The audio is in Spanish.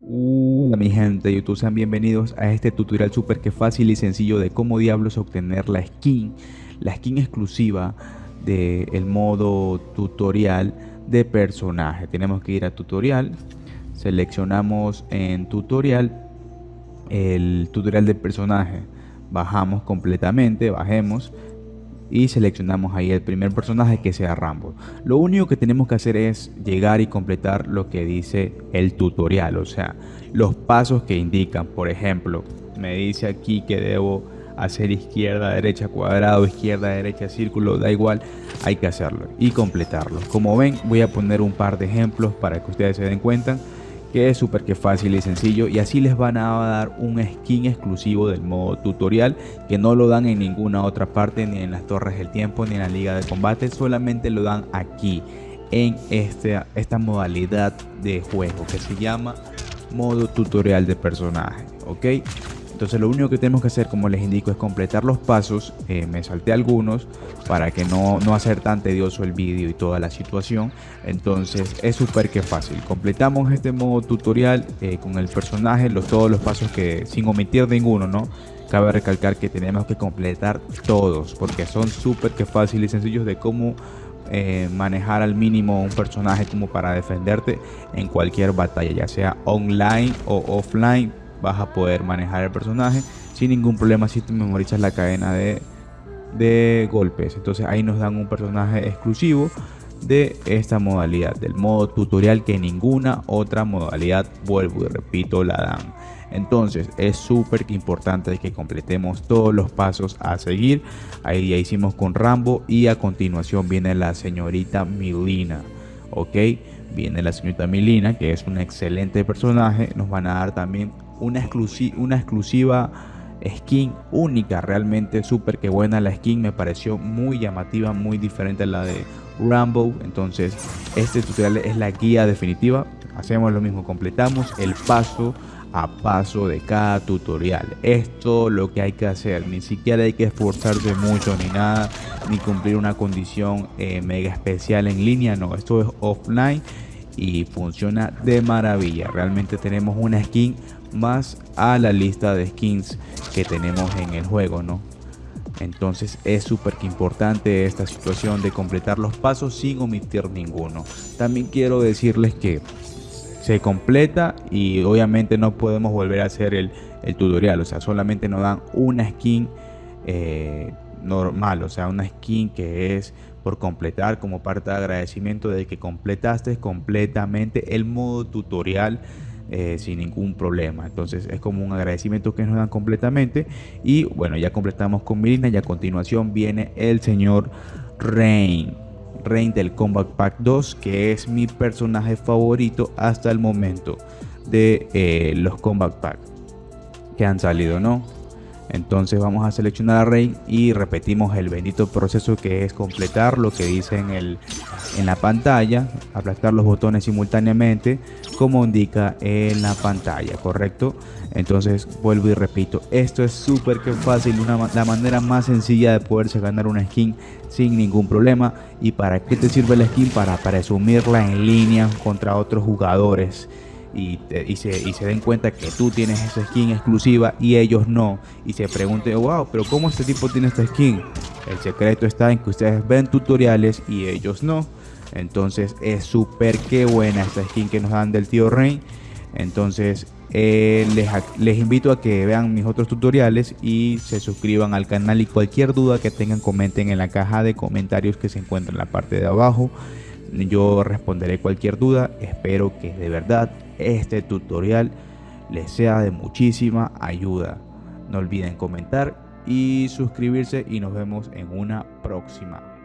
Hola mi gente YouTube, sean bienvenidos a este tutorial súper que fácil y sencillo de cómo diablos obtener la skin, la skin exclusiva del modo tutorial de personaje. Tenemos que ir a tutorial, seleccionamos en tutorial el tutorial de personaje, bajamos completamente, bajemos y seleccionamos ahí el primer personaje que sea Rambo. Lo único que tenemos que hacer es llegar y completar lo que dice el tutorial, o sea, los pasos que indican. Por ejemplo, me dice aquí que debo hacer izquierda, derecha, cuadrado, izquierda, derecha, círculo, da igual, hay que hacerlo y completarlo. Como ven, voy a poner un par de ejemplos para que ustedes se den cuenta que es súper que fácil y sencillo y así les van a dar un skin exclusivo del modo tutorial que no lo dan en ninguna otra parte ni en las torres del tiempo ni en la liga de combate solamente lo dan aquí en este, esta modalidad de juego que se llama modo tutorial de personaje ok entonces lo único que tenemos que hacer, como les indico, es completar los pasos. Eh, me salté algunos para que no, no hacer tan tedioso el vídeo y toda la situación. Entonces es súper que fácil. Completamos este modo tutorial eh, con el personaje, los, todos los pasos que sin omitir ninguno, ¿no? Cabe recalcar que tenemos que completar todos porque son súper que fáciles y sencillos de cómo eh, manejar al mínimo un personaje como para defenderte en cualquier batalla, ya sea online o offline vas a poder manejar el personaje sin ningún problema si te memorizas la cadena de, de golpes. Entonces ahí nos dan un personaje exclusivo de esta modalidad, del modo tutorial que ninguna otra modalidad, vuelvo y repito, la dan. Entonces es súper importante que completemos todos los pasos a seguir. Ahí ya hicimos con Rambo y a continuación viene la señorita Milina. Ok, viene la señorita Milina que es un excelente personaje. Nos van a dar también una, una exclusiva skin única, realmente súper que buena. La skin, me pareció muy llamativa, muy diferente a la de Rambo, entonces este tutorial es la guía definitiva, hacemos lo mismo, completamos el paso a paso de cada tutorial, esto lo que hay que hacer, ni siquiera hay que esforzarse mucho ni nada, ni cumplir una condición eh, mega especial en línea, no, esto es offline y funciona de maravilla, realmente tenemos una skin más a la lista de skins que tenemos en el juego, ¿no? Entonces es súper importante esta situación de completar los pasos sin omitir ninguno. También quiero decirles que se completa y obviamente no podemos volver a hacer el, tutorial. O sea, solamente nos dan una skin eh, normal. O sea, una skin que es por completar como parte de agradecimiento de que completaste completamente el modo tutorial eh, sin ningún problema. Entonces es como un agradecimiento que nos dan completamente. Y bueno, ya completamos con Milina y a continuación viene el señor Rain. Rain del Combat Pack 2, que es mi personaje favorito hasta el momento de eh, los Combat Pack que han salido, ¿no? Entonces vamos a seleccionar a Rain y repetimos el bendito proceso que es completar lo que dice en, el, en la pantalla, aplastar los botones simultáneamente como indica en la pantalla, ¿correcto? Entonces vuelvo y repito, esto es súper que fácil, una, la manera más sencilla de poderse ganar una skin sin ningún problema. ¿Y para qué te sirve la skin? Para presumirla en línea contra otros jugadores y, se, den cuenta que tú tienes esa skin exclusiva y ellos no. Y se pregunten, wow, pero ¿cómo este tipo tiene esta skin? El secreto está en que ustedes ven tutoriales y ellos no. Entonces es súper que buena esta skin que nos dan del tío Rain. Entonces eh, les, les, invito a que vean mis otros tutoriales y se suscriban al canal y cualquier duda que tengan comenten en la caja de comentarios que se encuentra en la parte de abajo. Yo responderé cualquier duda. Espero que de verdad este tutorial les sea de muchísima ayuda. No olviden comentar y suscribirse y nos vemos en una próxima.